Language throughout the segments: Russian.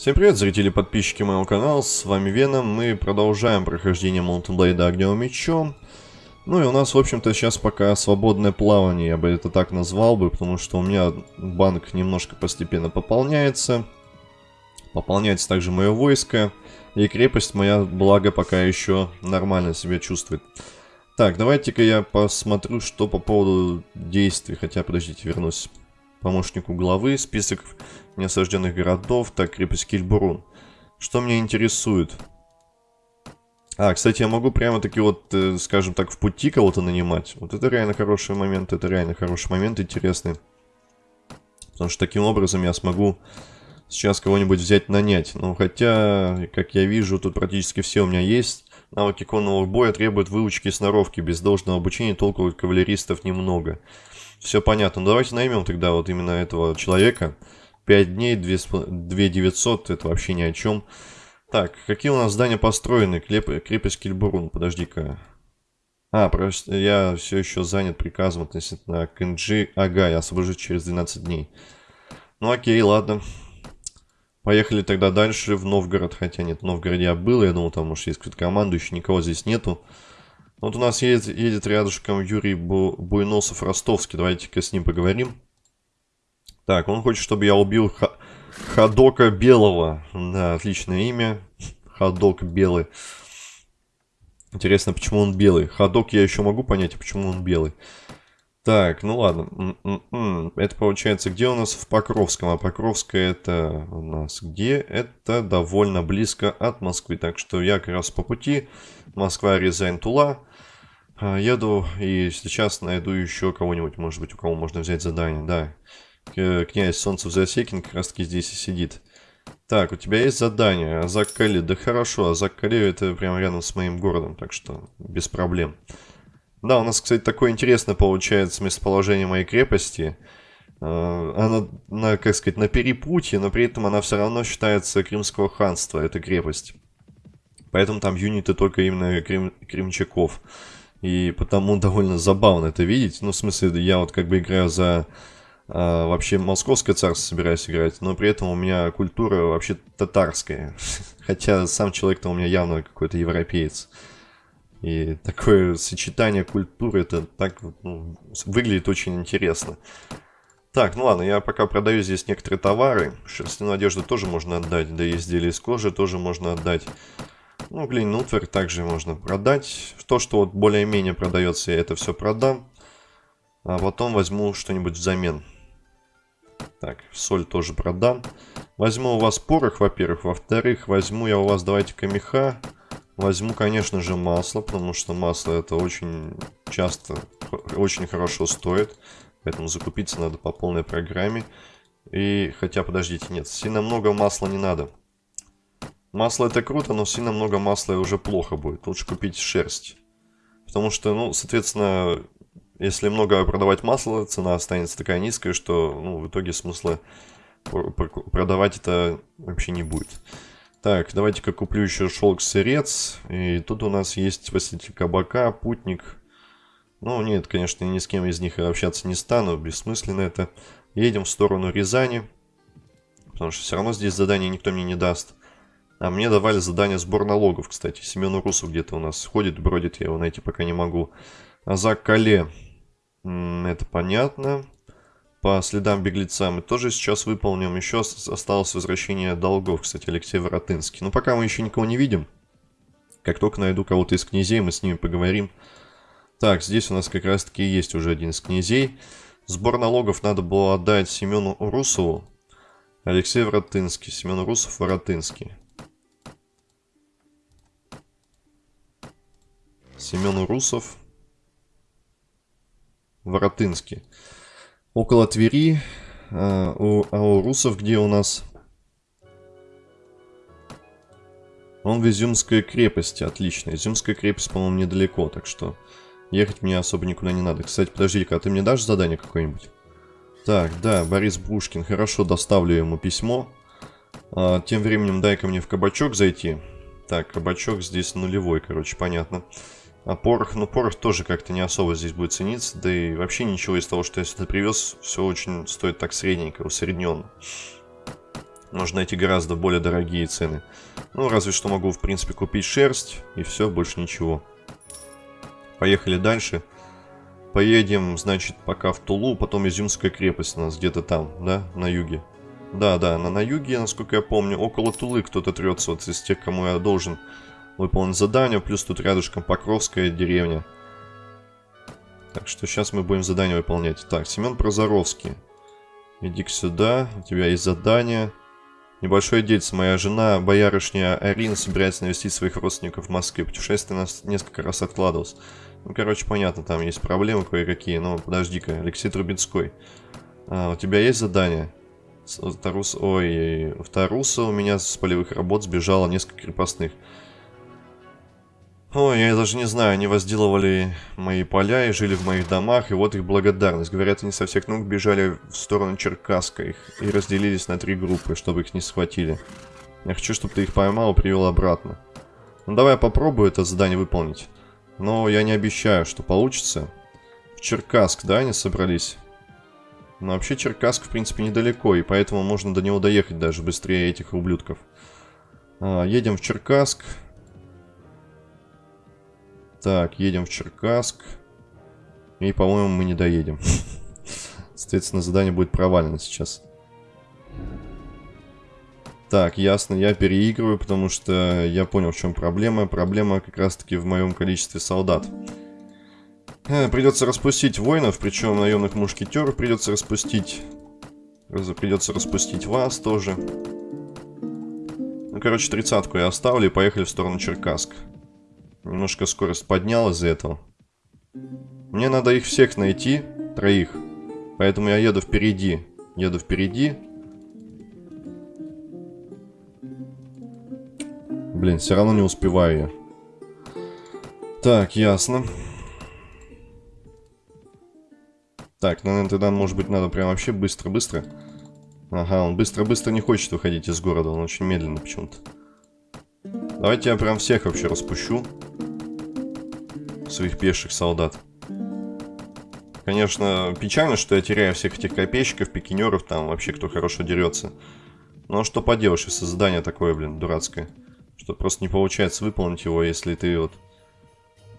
Всем привет, зрители и подписчики моего канала, с вами Веном, мы продолжаем прохождение Blade огневым мечом. Ну и у нас, в общем-то, сейчас пока свободное плавание, я бы это так назвал бы, потому что у меня банк немножко постепенно пополняется. Пополняется также мое войско, и крепость моя, благо, пока еще нормально себя чувствует. Так, давайте-ка я посмотрю, что по поводу действий, хотя, подождите, вернусь помощнику главы, список неосажденных городов, так, крепость Кильбурун. Что меня интересует? А, кстати, я могу прямо-таки вот, э, скажем так, в пути кого-то нанимать. Вот это реально хороший момент, это реально хороший момент, интересный. Потому что таким образом я смогу сейчас кого-нибудь взять нанять. Ну, хотя, как я вижу, тут практически все у меня есть. Навыки конного боя требуют выучки и сноровки. Без должного обучения толку кавалеристов немного. Все понятно. Ну, давайте наймем тогда вот именно этого человека. 5 дней, 2, 2 900, это вообще ни о чем. Так, какие у нас здания построены? Клеп, крепость Кильбурун, подожди-ка. А, просто я все еще занят приказом относительно Кенджи Ага, я освобожусь через 12 дней. Ну окей, ладно. Поехали тогда дальше в Новгород, хотя нет, в Новгороде я был, я думал, там может есть какой-то командующий, никого здесь нету. Вот у нас едет, едет рядышком Юрий Бу, Буйносов-Ростовский. Давайте-ка с ним поговорим. Так, он хочет, чтобы я убил Х Ходока Белого. Да, отличное имя. Ходок Белый. Интересно, почему он белый. Ходок я еще могу понять, а почему он белый. Так, ну ладно. М -м -м. Это получается, где у нас в Покровском? А Покровское это у нас где? Это довольно близко от Москвы. Так что я как раз по пути. Москва, Рязань, Тула. А, еду и сейчас найду еще кого-нибудь, может быть, у кого можно взять задание, да. Князь Солнцев Засекин как раз таки здесь и сидит. Так, у тебя есть задание, Азак Кали. Да хорошо, Азак Кали это прямо рядом с моим городом, так что без проблем. Да, у нас, кстати, такое интересное получается местоположение моей крепости. А, она, на, как сказать, на перепутье, но при этом она все равно считается Крымского ханства, эта крепость. Поэтому там юниты только именно крем, кремчаков. И потому довольно забавно это видеть. Ну, в смысле, я вот как бы играю за... А, вообще московское царство собираюсь играть, но при этом у меня культура вообще татарская. Хотя сам человек-то у меня явно какой-то европеец. И такое сочетание культуры, это так ну, выглядит очень интересно. Так, ну ладно, я пока продаю здесь некоторые товары. Шерстяную одежду тоже можно отдать, да и изделия из кожи тоже можно отдать. Ну, глиняный утварь также можно продать. То, что вот более-менее продается, я это все продам. А потом возьму что-нибудь взамен. Так, соль тоже продам. Возьму у вас порох, во-первых. Во-вторых, возьму я у вас, давайте-ка, меха. Возьму, конечно же, масло, потому что масло это очень часто, очень хорошо стоит. Поэтому закупиться надо по полной программе. И, хотя, подождите, нет, сильно много масла не надо. Масло это круто, но сильно много масла уже плохо будет. Лучше купить шерсть. Потому что, ну, соответственно, если много продавать масла, цена останется такая низкая, что, ну, в итоге смысла продавать это вообще не будет. Так, давайте-ка куплю еще шелк-сырец. И тут у нас есть посетитель кабака, путник. Ну, нет, конечно, ни с кем из них общаться не стану, бессмысленно это. Едем в сторону Рязани. Потому что все равно здесь задание никто мне не даст. А мне давали задание сбор налогов, кстати. Семен Урусов где-то у нас ходит, бродит, я его найти пока не могу. Азак Кале. Это понятно. По следам беглеца мы тоже сейчас выполним. Еще осталось возвращение долгов, кстати, Алексей Воротынский. Но пока мы еще никого не видим. Как только найду кого-то из князей, мы с ними поговорим. Так, здесь у нас как раз-таки есть уже один из князей. Сбор налогов надо было отдать Семену Урусову. Алексей Воротынский. Семен Урусов, Воротынский. Семен Урусов, Воротынский. Около Твери, а у, а у русов где у нас? Он в Изюмской крепости, отлично. Изюмская крепость, по-моему, недалеко, так что ехать мне особо никуда не надо. Кстати, подожди-ка, а ты мне дашь задание какое-нибудь? Так, да, Борис Бушкин, хорошо, доставлю ему письмо. А, тем временем дай-ка мне в кабачок зайти. Так, кабачок здесь нулевой, короче, понятно. А порох, ну порох тоже как-то не особо здесь будет цениться, да и вообще ничего из того, что я сюда привез, все очень стоит так средненько, усредненно. Можно найти гораздо более дорогие цены. Ну, разве что могу, в принципе, купить шерсть, и все, больше ничего. Поехали дальше. Поедем, значит, пока в Тулу, потом Изюмская крепость у нас где-то там, да, на юге. Да, да, на, на юге, насколько я помню, около Тулы кто-то трется, вот из тех, кому я должен выполнить задание, плюс тут рядышком Покровская деревня. Так что сейчас мы будем задание выполнять. Так, Семен Прозоровский. иди сюда, у тебя есть задание. Небольшое дельце. Моя жена, боярышня Арина, собирается навестить своих родственников в Москве. Путешествие нас несколько раз откладывалось. Ну, короче, понятно, там есть проблемы кое-какие. Но подожди-ка, Алексей Трубецкой. А, у тебя есть задание? Тарус... Ой, в Таруса у меня с полевых работ сбежало несколько крепостных. Ой, я даже не знаю, они возделывали мои поля и жили в моих домах, и вот их благодарность. Говорят, они со всех ног бежали в сторону Черкаска их и разделились на три группы, чтобы их не схватили. Я хочу, чтобы ты их поймал и привел обратно. Ну давай я попробую это задание выполнить. Но я не обещаю, что получится. В Черкасск, да, они собрались? Но вообще Черкасск, в принципе, недалеко, и поэтому можно до него доехать даже быстрее этих ублюдков. А, едем в Черкасск. Так, едем в Черкасск. И, по-моему, мы не доедем. Соответственно, задание будет провалено сейчас. Так, ясно, я переигрываю, потому что я понял, в чем проблема. Проблема как раз-таки в моем количестве солдат. Э, придется распустить воинов, причем наемных мушкетеров придется распустить. Придется распустить вас тоже. Ну, короче, тридцатку я оставлю и поехали в сторону Черкасск. Немножко скорость поднял из-за этого. Мне надо их всех найти, троих. Поэтому я еду впереди. Еду впереди. Блин, все равно не успеваю я. Так, ясно. Так, ну, наверное, тогда, может быть, надо прям вообще быстро-быстро. Ага, он быстро-быстро не хочет выходить из города, он очень медленно почему-то. Давайте я прям всех вообще распущу своих пеших солдат. Конечно, печально, что я теряю всех этих копейщиков, пикинеров, там вообще кто хорошо дерется. Но что поделаешь, если задание такое, блин, дурацкое. Что просто не получается выполнить его, если ты вот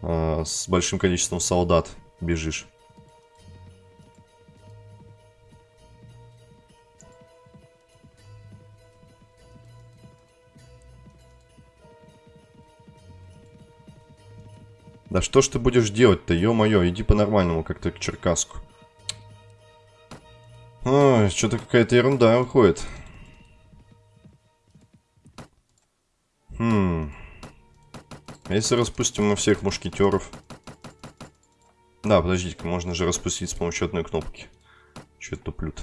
э, с большим количеством солдат бежишь. Да что ж ты будешь делать-то, ё-моё, иди по-нормальному как-то к Черкаску. Ой, что-то какая-то ерунда выходит. Хм. А если распустим мы всех мушкетеров? Да, подождите-ка, можно же распустить с помощью одной кнопки. Че это туплют?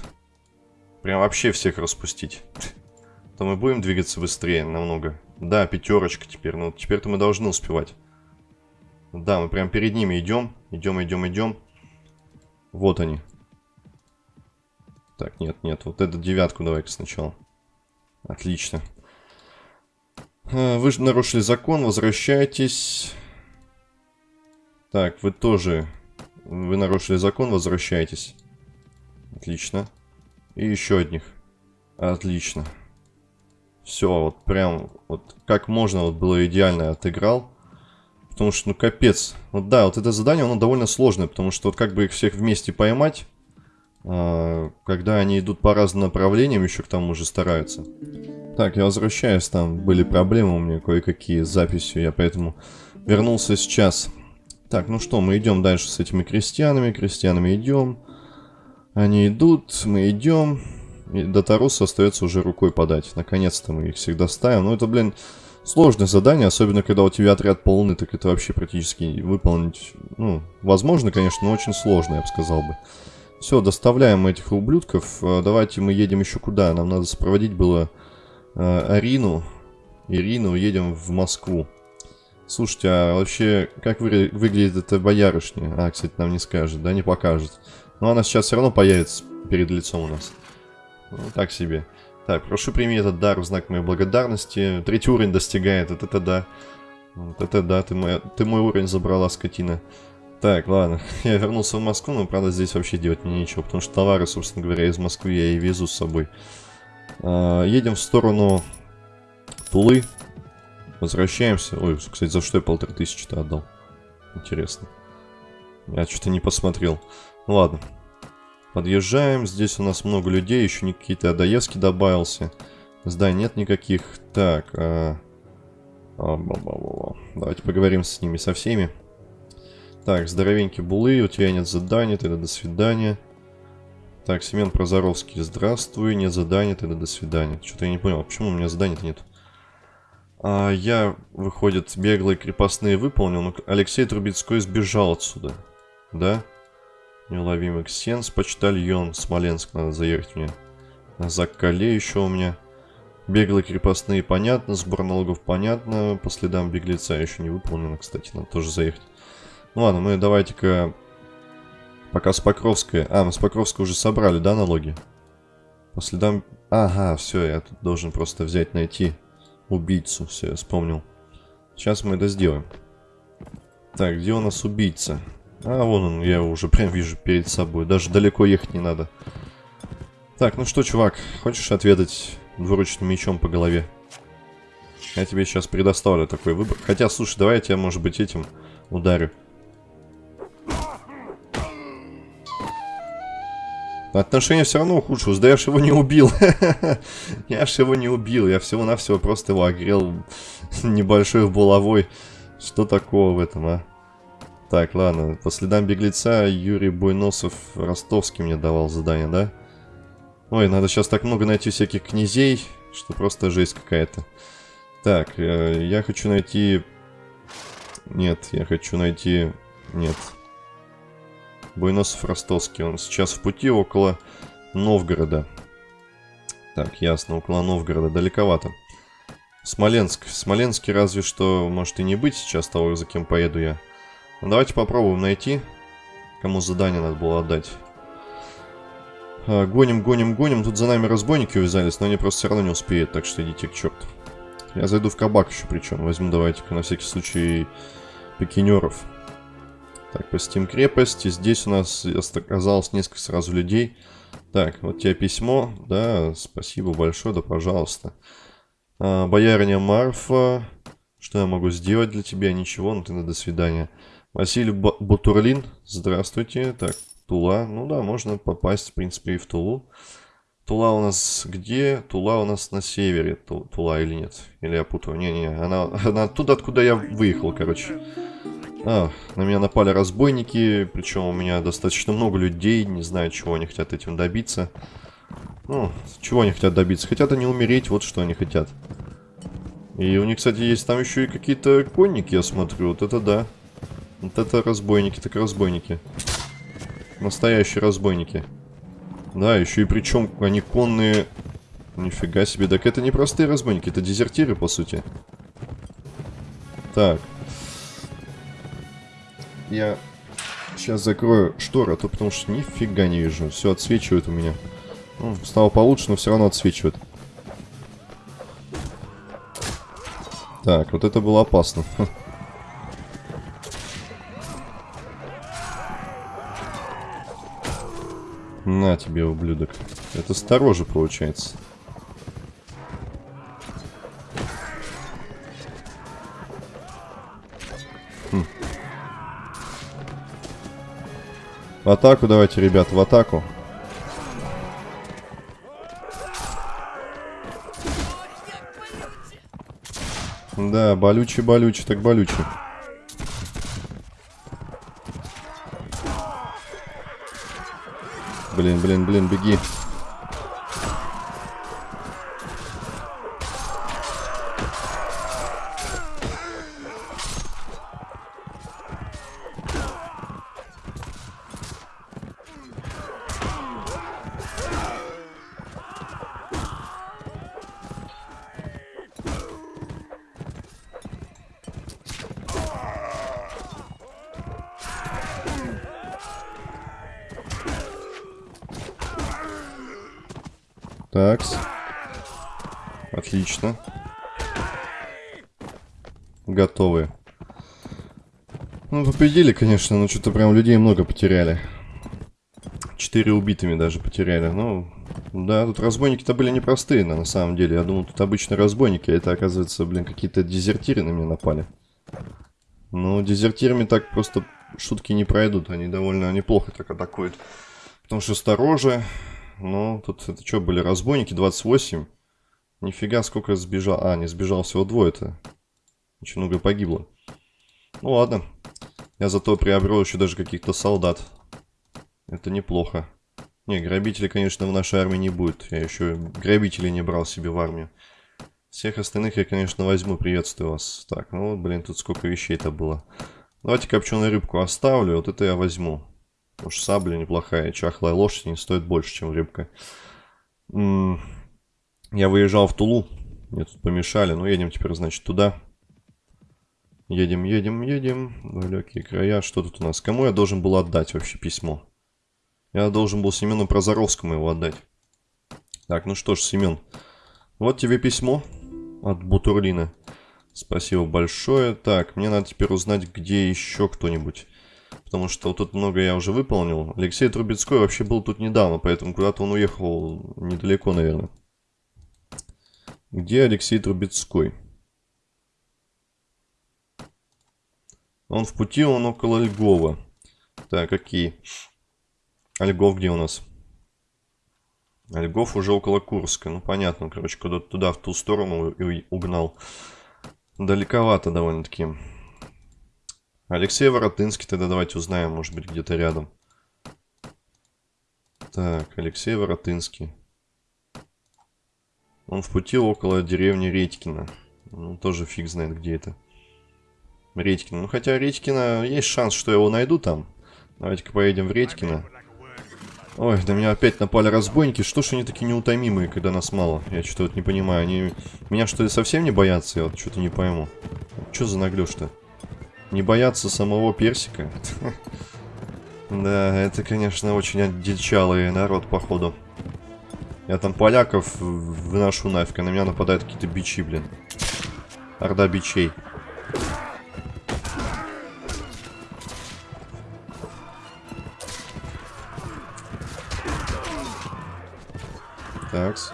Прям вообще всех распустить. То мы будем двигаться быстрее намного. Да, пятерочка теперь. Ну, теперь-то мы должны успевать. Да, мы прям перед ними идем. Идем, идем, идем. Вот они. Так, нет, нет. Вот эту девятку давай-ка сначала. Отлично. А, вы же нарушили закон, возвращайтесь. Так, вы тоже... Вы нарушили закон, возвращайтесь. Отлично. И еще одних. Отлично. Все, вот прям, вот как можно, вот было идеально отыграл. Потому что, ну, капец. Вот да, вот это задание, оно довольно сложное, потому что вот как бы их всех вместе поймать, э, когда они идут по разным направлениям, еще к тому же стараются. Так, я возвращаюсь, там были проблемы у меня кое-какие с записью, я поэтому вернулся сейчас. Так, ну что, мы идем дальше с этими крестьянами, крестьянами идем. Они идут, мы идем. И до Таруса остается уже рукой подать. Наконец-то мы их всегда ставим. Ну это, блин, сложное задание, особенно когда у тебя отряд полный, так это вообще практически выполнить, ну, возможно, конечно, но очень сложно, я бы сказал бы. Все, доставляем этих ублюдков. Э, давайте мы едем еще куда. Нам надо сопроводить было э, Арину. Ирину, едем в Москву. Слушайте, а вообще, как вы, выглядит эта боярышня? А, кстати, нам не скажет, да, не покажет. Но она сейчас все равно появится перед лицом у нас. Ну, так себе. Так, прошу прими этот дар в знак моей благодарности. Третий уровень достигает, это да. Вот это да, ты мой, ты мой уровень забрала, скотина. Так, ладно, я вернулся в Москву, но, правда, здесь вообще делать мне нечего, потому что товары, собственно говоря, из Москвы я и везу с собой. А, едем в сторону Тулы. Возвращаемся. Ой, кстати, за что я полторы тысячи-то отдал? Интересно. Я что-то не посмотрел. Ну ладно. Подъезжаем. Здесь у нас много людей. Еще не какие-то Адаевски добавился. Зданий нет никаких. Так. А... А, Давайте поговорим с ними, со всеми. Так, здоровенький Булы. У тебя нет задания. Тогда до свидания. Так, Семен Прозоровский. Здравствуй. Нет задания. Тогда до свидания. Что-то я не понял. Почему у меня заданий-то нет? А, я, выходит, беглые крепостные выполнил, но Алексей Трубецкой сбежал отсюда. Да? Неуловимый Ксенс, почтальон, Смоленск надо заехать мне. Закале еще у меня. Беглые крепостные понятно, сбор налогов понятно, по следам беглеца еще не выполнено, кстати, надо тоже заехать. Ну ладно, мы давайте-ка пока с Покровской... А, мы с Покровской уже собрали, да, налоги? По следам... Ага, все, я тут должен просто взять, найти убийцу. Все, я вспомнил. Сейчас мы это сделаем. Так, где у нас убийца? А, вон он, я его уже прям вижу перед собой. Даже далеко ехать не надо. Так, ну что, чувак, хочешь ответить двуручным мечом по голове? Я тебе сейчас предоставлю такой выбор. Хотя, слушай, давай я тебя, может быть, этим ударю. Отношения все равно ухудшилось. Да я ж его не убил. я ж его не убил. Я всего-навсего просто его огрел небольшой булавой. Что такого в этом, а? Так, ладно. По следам беглеца Юрий Буйносов Ростовский мне давал задание, да? Ой, надо сейчас так много найти всяких князей, что просто жесть какая-то. Так, э, я хочу найти... Нет, я хочу найти... Нет, Буйносов Ростовский. Он сейчас в пути около Новгорода. Так, ясно, около Новгорода. Далековато. Смоленск. Смоленске разве что может и не быть сейчас того, за кем поеду я. Давайте попробуем найти, кому задание надо было отдать. А, гоним, гоним, гоним. Тут за нами разбойники увязались, но они просто все равно не успеют, так что идите к черту. Я зайду в кабак еще причем. Возьму давайте-ка на всякий случай пикинеров. Так, посетим крепость. И здесь у нас оказалось несколько сразу людей. Так, вот тебе письмо. Да, спасибо большое, да пожалуйста. А, боярыня Марфа. Что я могу сделать для тебя? Ничего, ну ты на до свидания. Василий Бутурлин. Здравствуйте. Так, Тула. Ну да, можно попасть, в принципе, и в Тулу. Тула у нас где? Тула у нас на севере. Тула или нет? Или я путаю? Не-не, она, она оттуда, откуда я выехал, короче. А, на меня напали разбойники, причем у меня достаточно много людей, не знаю, чего они хотят этим добиться. Ну, чего они хотят добиться? Хотят они умереть, вот что они хотят. И у них, кстати, есть там еще и какие-то конники, я смотрю, вот это да. Вот это разбойники, так разбойники. Настоящие разбойники. Да, еще и причем они конные... Нифига себе, так это не простые разбойники, это дезертиры, по сути. Так, я сейчас закрою шторы, а то потому что нифига не вижу. Все отсвечивает у меня. Ну, стало получше, но все равно отсвечивает. Так, вот это было опасно. На тебе, ублюдок. Это стороже получается. В атаку давайте, ребят, в атаку. Да, болючий-болючий, так болючий. Блин, блин, блин, беги. Такс. Отлично. Готовы. Ну, победили, конечно, но что-то прям людей много потеряли. Четыре убитыми даже потеряли. Ну, Да, тут разбойники-то были непростые, на самом деле. Я думал, тут обычные разбойники, а это, оказывается, блин, какие-то дезертиры на меня напали. Ну, дезертирами так просто шутки не пройдут. Они довольно неплохо так атакуют. Потому что стороже. Ну, тут это что, были разбойники? 28. Нифига, сколько сбежал. А, не сбежал всего двое-то. Очень много погибло. Ну, ладно. Я зато приобрел еще даже каких-то солдат. Это неплохо. Не, грабителей, конечно, в нашей армии не будет. Я еще грабителей не брал себе в армию. Всех остальных я, конечно, возьму. Приветствую вас. Так, ну вот, блин, тут сколько вещей-то было. Давайте копченую рыбку оставлю. Вот это я возьму. Потому что сабля неплохая. Чахлая лошадь не стоит больше, чем рыбка. Я выезжал в Тулу. Мне тут помешали. Ну, едем теперь, значит, туда. Едем, едем, едем. Далекие края. Что тут у нас? Кому я должен был отдать вообще письмо? Я должен был Семену Прозоровскому его отдать. Так, ну что ж, Семен. Вот тебе письмо от Бутурлина. Спасибо большое. Так, мне надо теперь узнать, где еще кто-нибудь. Потому что тут много я уже выполнил. Алексей Трубецкой вообще был тут недавно, поэтому куда-то он уехал недалеко, наверное. Где Алексей Трубецкой? Он в пути, он около Льгова. Так, какие? А Льгов где у нас? Льгов уже около Курска. Ну, понятно, короче, куда-то туда, в ту сторону и угнал. Далековато довольно-таки. Алексей Воротынский тогда давайте узнаем, может быть, где-то рядом. Так, Алексей Воротынский. Он в пути около деревни Редькина. Ну, тоже фиг знает, где это. Редькино. Ну, хотя Редькино, есть шанс, что я его найду там. Давайте-ка поедем в Редькино. Ой, на меня опять напали разбойники. Что ж они такие неутомимые, когда нас мало? Я что-то вот не понимаю. Они меня что ли совсем не боятся? Я вот что-то не пойму. Что за наглёж-то? Не боятся самого персика? Да, это, конечно, очень отдельчалый народ, походу. Я там поляков выношу нафиг, а на меня нападают какие-то бичи, блин. Орда бичей. Такс.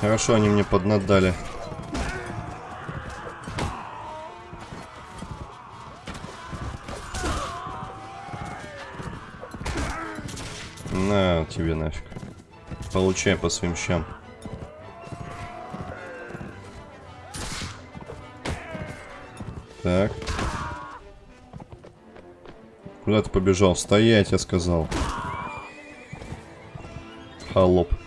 Хорошо, они мне поднадали. На тебе нафиг. Получай по своим щам. Так. Куда ты побежал? Стоять, я сказал. Холоп.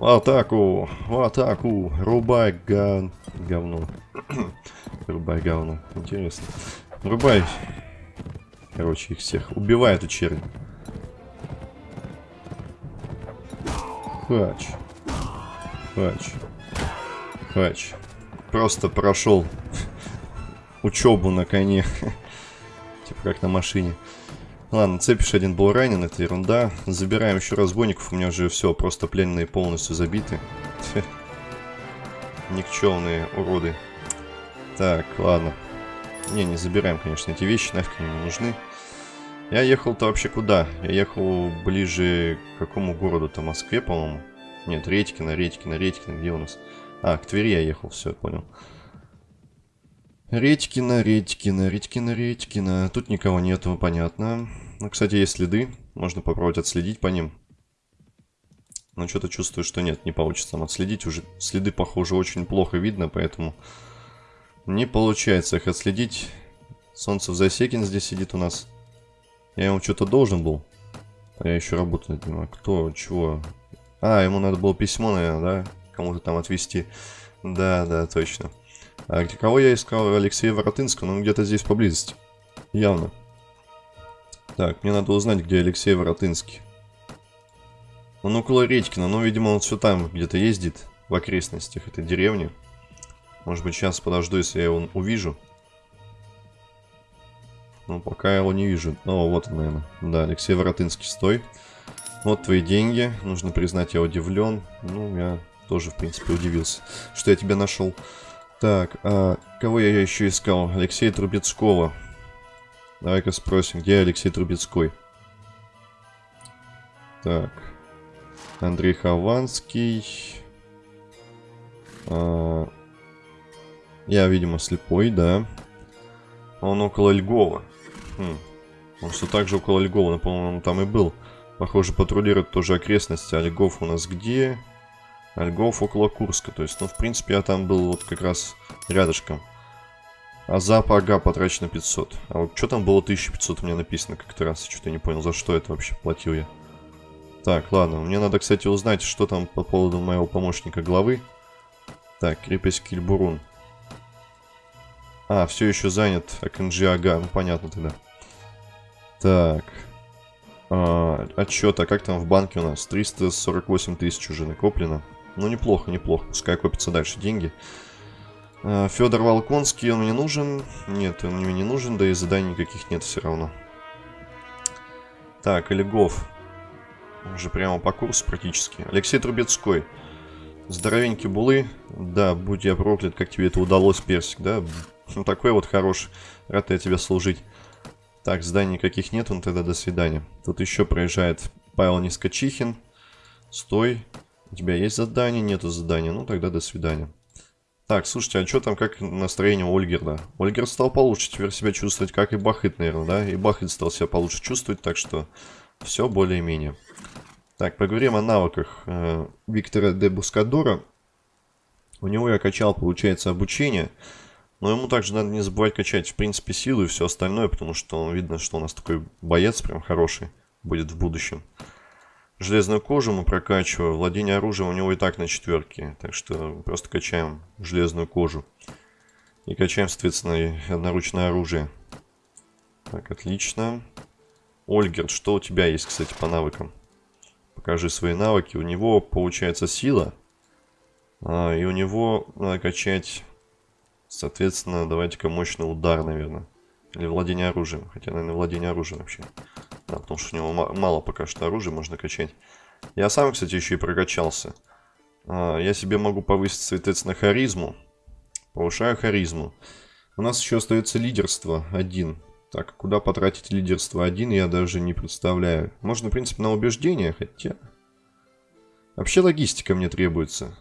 В атаку! В атаку! Рубай ган... говно. Рубай говно. Интересно. Рубай. Короче, их всех. Убивай эту чернь. Хач. Хач. Хач. Просто прошел учебу на коне. Типа как на машине. Ладно, цепишь один был ранен, это ерунда. Забираем еще разбойников, у меня уже все, просто пленные полностью забиты. Никчемные уроды. Так, ладно. Не, не забираем, конечно, эти вещи, нафиг они не нужны. Я ехал-то вообще куда? Я ехал ближе к какому городу-то? Москве, по-моему? Нет, Редькино, Редькино, Редькино, где у нас? А, к Твери я ехал, все, понял. Редькина, Редькина, Редькина, Редькина. Тут никого нету, понятно. Ну, кстати, есть следы. Можно попробовать отследить по ним. Но что-то чувствую, что нет, не получится там отследить. Уже следы, похоже, очень плохо видно, поэтому не получается их отследить. Солнце в Засекин здесь сидит у нас. Я ему что-то должен был. А я еще работаю над Кто, чего? А, ему надо было письмо, наверное, да? Кому-то там отвезти. Да, да, точно. А кого я искал? Алексея Воротынского, он где-то здесь поблизости. Явно. Так, мне надо узнать, где Алексей Воротынский. Он около Редькина, но, видимо, он все там где-то ездит, в окрестностях этой деревни. Может быть, сейчас подожду, если я его увижу. Ну, пока я его не вижу. О, вот он, наверное. Да, Алексей Воротынский, стой. Вот твои деньги. Нужно признать, я удивлен. Ну, я тоже, в принципе, удивился, что я тебя нашел. Так, а кого я еще искал? Алексея Трубецкого. Давай-ка спросим, где Алексей Трубецкой? Так. Андрей Хованский. А... Я, видимо, слепой, да. Он около Льгова. Хм. Он все так же около Льгова, но, по-моему, там и был. Похоже, патрулирует тоже окрестности. А Льгов у нас где? А Льгов около Курска. То есть, ну, в принципе, я там был вот как раз рядышком. А за ага потрачено 500. А вот что там было 1500 у меня написано как-то раз. Что-то не понял, за что это вообще платил я. Так, ладно. Мне надо, кстати, узнать, что там по поводу моего помощника главы. Так, крепость Кильбурун. А, все еще занят АКНЖ Ага. Ну, понятно тогда. Так. А, отчет, а как там в банке у нас? 348 тысяч уже накоплено. Ну, неплохо, неплохо. Пускай копятся дальше деньги. А, Федор Волконский, он мне нужен? Нет, он мне не нужен, да и заданий никаких нет все равно. Так, Олегов. Уже прямо по курсу практически. Алексей Трубецкой. Здоровенький булы. Да, будь я проклят, как тебе это удалось, Персик, да? Ну, такой вот хороший. Рад я тебе служить. Так, зданий никаких нет, он тогда до свидания. Тут еще проезжает Павел Нискочихин. Стой. У тебя есть задание? Нету задания. Ну, тогда до свидания. Так, слушайте, а что там, как настроение Ольгерда? Ольгер стал получше теперь себя чувствовать, как и Бахыт, наверное, да? И Бахыт стал себя получше чувствовать, так что все более-менее. Так, поговорим о навыках э, Виктора де Бускадора. У него я качал, получается, обучение. Но ему также надо не забывать качать, в принципе, силу и все остальное, потому что видно, что у нас такой боец прям хороший будет в будущем. Железную кожу мы прокачиваем, владение оружием у него и так на четверке, так что просто качаем железную кожу. И качаем, соответственно, одноручное оружие. Так, отлично. Ольгерт, что у тебя есть, кстати, по навыкам? Покажи свои навыки. У него, получается, сила. А, и у него надо качать Соответственно, давайте-ка мощный удар, наверное. Или владение оружием. Хотя, наверное, владение оружием вообще. Да, потому что у него мало пока что оружия можно качать. Я сам, кстати, еще и прокачался. А, я себе могу повысить, соответственно, харизму. Повышаю харизму. У нас еще остается лидерство один. Так, куда потратить лидерство один, я даже не представляю. Можно, в принципе, на убеждение, хотя... Вообще логистика мне требуется.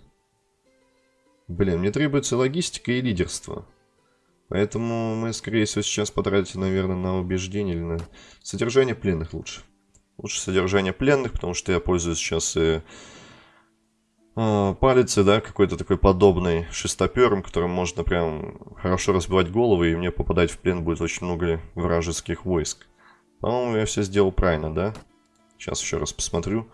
Блин, мне требуется логистика и лидерство. Поэтому мы, скорее всего, сейчас потратим, наверное, на убеждение или на содержание пленных лучше. Лучше содержание пленных, потому что я пользуюсь сейчас и э, палицей, да, какой-то такой подобный шестопером, которым можно прям хорошо разбивать головы, и мне попадать в плен будет очень много вражеских войск. По-моему, я все сделал правильно, да? Сейчас еще раз посмотрю.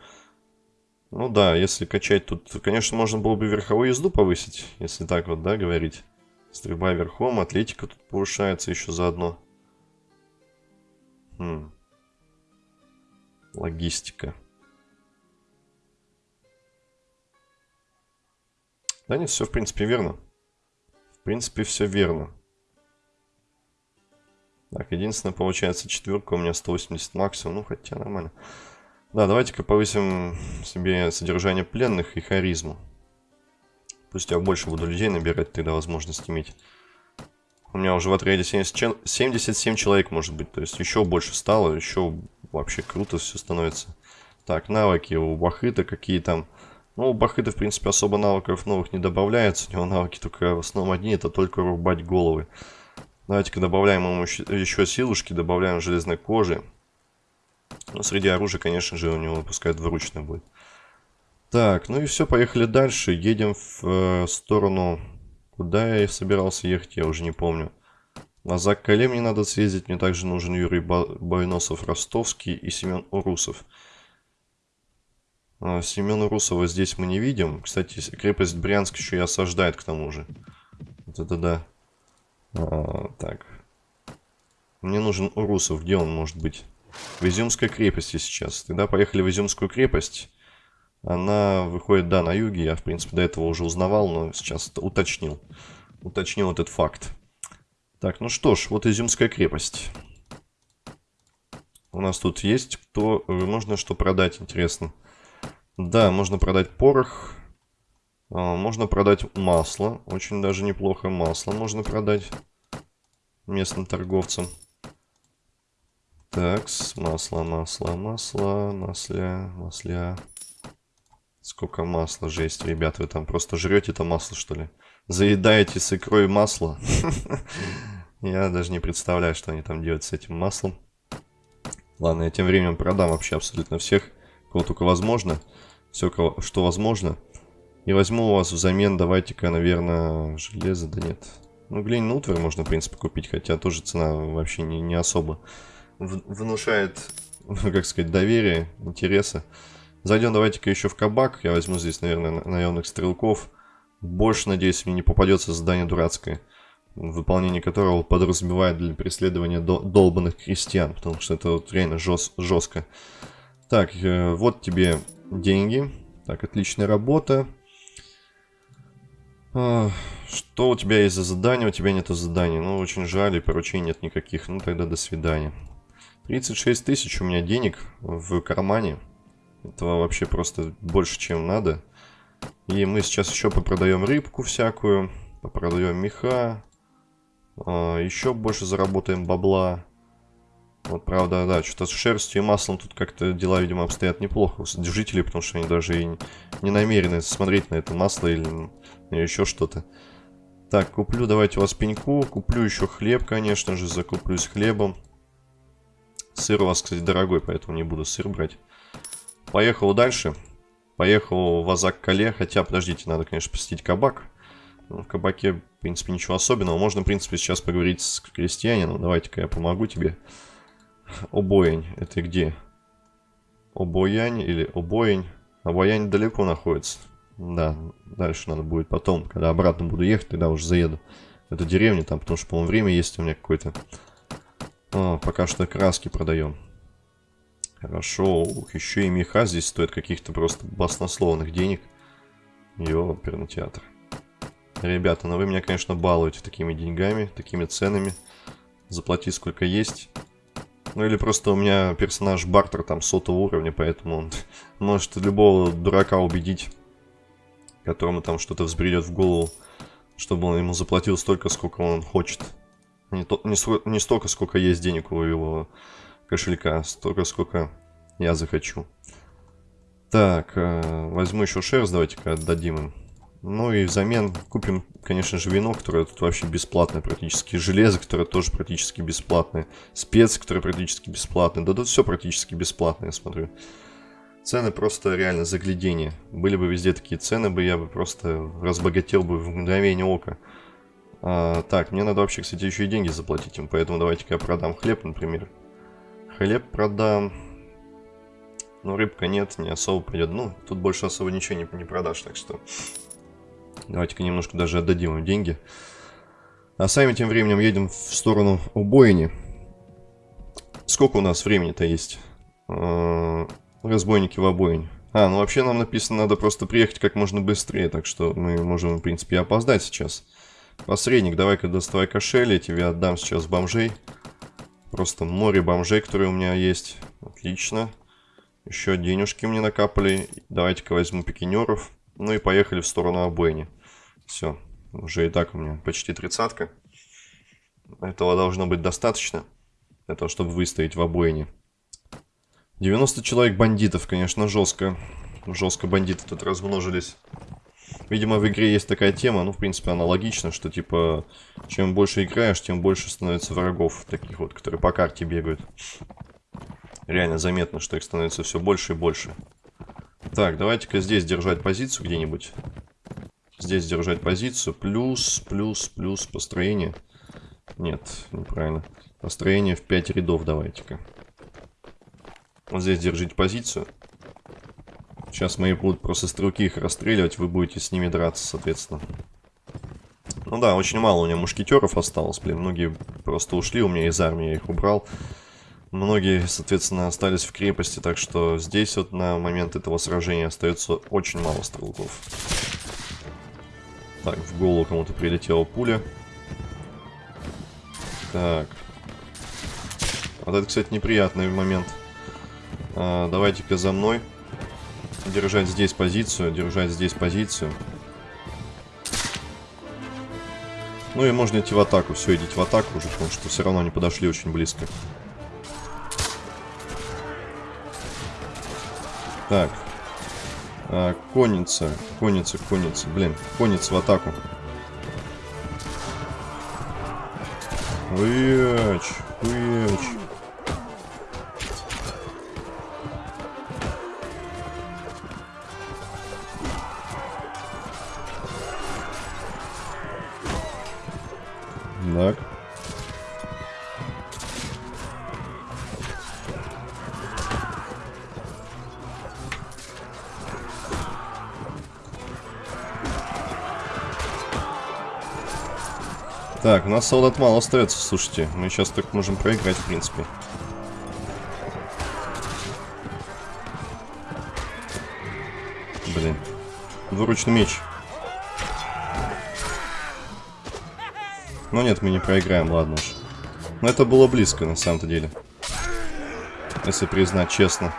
Ну да, если качать тут, конечно, можно было бы верховую езду повысить, если так вот, да, говорить. Стрельба верхом, атлетика тут повышается еще заодно. Хм. Логистика. Да нет, все в принципе верно. В принципе все верно. Так, единственное, получается четверка у меня 180 максимум, ну хотя нормально. Да, давайте-ка повысим себе содержание пленных и харизму. Пусть я больше буду людей набирать, тогда возможность иметь. У меня уже в отряде 70, 77 человек может быть, то есть еще больше стало, еще вообще круто все становится. Так, навыки у Бахыта какие там. Ну, у Бахыта, в принципе, особо навыков новых не добавляется. У него навыки только в основном одни, это только рубать головы. Давайте-ка добавляем ему еще силушки, добавляем железной кожи. Но среди оружия, конечно же, у него пускай двуручное будет. Так, ну и все, поехали дальше. Едем в э, сторону... Куда я собирался ехать, я уже не помню. На Закале мне надо съездить. Мне также нужен Юрий Бойносов-Ростовский и Семен Урусов. А, Семена Урусова здесь мы не видим. Кстати, крепость Брянск еще и осаждает к тому же. Вот это да. А, так. Мне нужен Урусов. Где он может быть? в Изюмской крепости сейчас. Тогда поехали в Изюмскую крепость. Она выходит, да, на юге. Я, в принципе, до этого уже узнавал, но сейчас уточнил. Уточнил этот факт. Так, ну что ж, вот Изюмская крепость. У нас тут есть кто... Можно что продать, интересно. Да, можно продать порох. А, можно продать масло. Очень даже неплохо масло можно продать местным торговцам. Так, масло, масло, масло, масля, масля. Сколько масла, жесть, ребят, вы там просто жрете это масло, что ли? Заедаете с икрой масло? Я даже не представляю, что они там делают с этим маслом. Ладно, я тем временем продам вообще абсолютно всех, кого только возможно. Все, что возможно. И возьму у вас взамен, давайте-ка, наверное, железо, да нет. Ну, глиняный утварь можно, в принципе, купить, хотя тоже цена вообще не, не особо внушает, как сказать, доверие, интереса. Зайдем давайте-ка еще в кабак. Я возьму здесь, наверное, наемных стрелков. Больше, надеюсь, мне не попадется задание дурацкое, выполнение которого подразумевает для преследования долбанных крестьян, потому что это вот реально жест жестко. Так, э, вот тебе деньги. Так, отличная работа. А, что у тебя есть за задание? У тебя нету заданий. Ну, очень жаль, и поручений нет никаких. Ну, тогда до свидания. 36 тысяч у меня денег в кармане. Этого вообще просто больше, чем надо. И мы сейчас еще попродаем рыбку всякую, попродаем меха, а, еще больше заработаем бабла. Вот, правда, да, что-то с шерстью и маслом тут как-то дела, видимо, обстоят неплохо у содержителей, потому что они даже и не намерены смотреть на это масло или, или еще что-то. Так, куплю, давайте у вас пеньку, куплю еще хлеб, конечно же, закуплюсь хлебом. Сыр у вас, кстати, дорогой, поэтому не буду сыр брать. Поехал дальше. Поехал в Азак-Кале. Хотя, подождите, надо, конечно, посетить кабак. Ну, в кабаке, в принципе, ничего особенного. Можно, в принципе, сейчас поговорить с крестьянином. Давайте-ка я помогу тебе. Обоень. Это где? Обоянь или Обоень? Обоянь далеко находится. Да, дальше надо будет потом, когда обратно буду ехать, тогда уже заеду в эту деревню там, потому что, по-моему, время есть у меня какое-то. Пока что краски продаем. Хорошо. Ух, еще и меха здесь стоит каких-то просто баснословных денег. Ёперный театр. Ребята, ну вы меня, конечно, балуете такими деньгами, такими ценами. Заплати сколько есть. Ну или просто у меня персонаж Бартер там сотого уровня, поэтому он может любого дурака убедить, которому там что-то взбредет в голову, чтобы он ему заплатил столько, сколько он хочет. Не, то, не, не столько, сколько есть денег у его кошелька, столько, сколько я захочу. Так, э, возьму еще шерсть, давайте-ка отдадим им. Ну и взамен купим, конечно же, вино, которое тут вообще бесплатное практически. Железо, которое тоже практически бесплатное. Специи, которые практически бесплатные. Да тут все практически бесплатное, я смотрю. Цены просто реально заглядение. Были бы везде такие цены, бы я бы просто разбогател бы в мгновение ока. А, так, мне надо вообще, кстати, еще и деньги заплатить им, поэтому давайте-ка я продам хлеб, например. Хлеб продам. Ну, рыбка нет, не особо пойдет. Ну, тут больше особо ничего не, не продашь, так что... Давайте-ка немножко даже отдадим им деньги. А сами тем временем едем в сторону убойни. Сколько у нас времени-то есть? А, разбойники в обоине. А, ну вообще нам написано, надо просто приехать как можно быстрее, так что мы можем, в принципе, опоздать сейчас. Посредник, давай-ка доставай кошель, я тебе отдам сейчас бомжей. Просто море бомжей, которые у меня есть. Отлично. Еще денежки мне накапали. Давайте-ка возьму пикинеров. Ну и поехали в сторону обойни. Все. Уже и так у меня почти тридцатка. Этого должно быть достаточно. Для того, чтобы выстоять в обойне. 90 человек бандитов, конечно, жестко. Жестко бандиты тут размножились. Видимо, в игре есть такая тема, ну, в принципе, аналогично, что, типа, чем больше играешь, тем больше становится врагов, таких вот, которые по карте бегают. Реально заметно, что их становится все больше и больше. Так, давайте-ка здесь держать позицию где-нибудь. Здесь держать позицию. Плюс, плюс, плюс построение. Нет, неправильно. Построение в 5 рядов давайте-ка. Вот здесь держите позицию. Сейчас мои будут просто стрелки их расстреливать, вы будете с ними драться, соответственно. Ну да, очень мало у меня мушкетеров осталось, блин, многие просто ушли у меня из армии, я их убрал. Многие, соответственно, остались в крепости, так что здесь вот на момент этого сражения остается очень мало стрелков. Так, в голову кому-то прилетела пуля. Так. Вот это, кстати, неприятный момент. А, Давайте-ка за мной. Держать здесь позицию, держать здесь позицию. Ну и можно идти в атаку. Все, идите в атаку уже, потому что все равно они подошли очень близко. Так. А, конница, конница, конница. Блин, конница в атаку. Хуяч, хуяч. Так, у нас солдат мало остается, слушайте. Мы сейчас только можем проиграть, в принципе. Блин. Двуручный меч. Ну нет, мы не проиграем, ладно уж. Но это было близко, на самом-то деле. Если признать честно.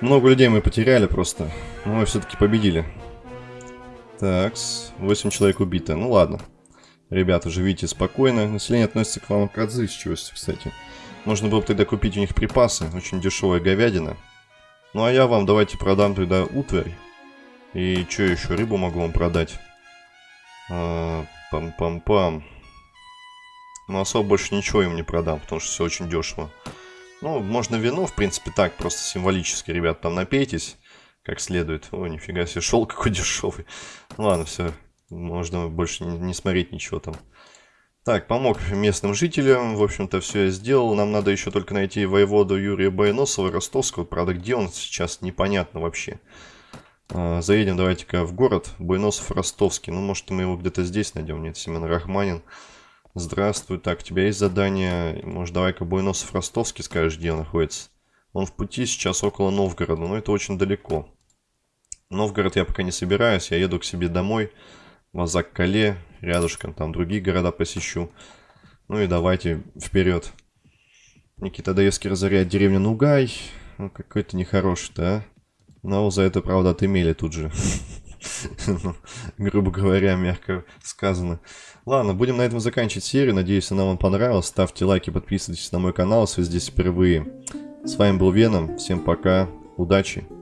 Много людей мы потеряли просто. Но мы все-таки победили. Так, 8 человек убито. Ну ладно. Ребята, живите спокойно. Население относится к вам как отзывчивости, кстати. Можно было бы тогда купить у них припасы. Очень дешевая говядина. Ну а я вам давайте продам тогда утварь. И что еще? Рыбу могу вам продать. А, пам-пам-пам. Но особо больше ничего им не продам, потому что все очень дешево. Ну, можно вино, в принципе, так, просто символически, ребят, там напейтесь как следует. О, нифига себе, шел какой дешевый. Ладно, все, можно больше не, смотреть ничего там. Так, помог местным жителям, в общем-то, все я сделал. Нам надо еще только найти воеводу Юрия Байносова Ростовского. Правда, где он сейчас, непонятно вообще. А, заедем давайте-ка в город. Байносов Ростовский. Ну, может, мы его где-то здесь найдем. Нет, Семен Рахманин. Здравствуй. Так, у тебя есть задание. Может, давай-ка Буйносов Ростовский скажешь, где он находится. Он в пути сейчас около Новгорода, но это очень далеко. Новгород я пока не собираюсь, я еду к себе домой. Азак-Кале, рядышком, там другие города посещу. Ну и давайте вперед. Никита Даевский разоряет деревню Нугай. Ну, какой-то нехороший, да? Но за это, правда, отымели тут же. Ну, грубо говоря, мягко сказано. Ладно, будем на этом заканчивать серию. Надеюсь, она вам понравилась. Ставьте лайки, подписывайтесь на мой канал, если здесь впервые. С вами был Веном. Всем пока. Удачи.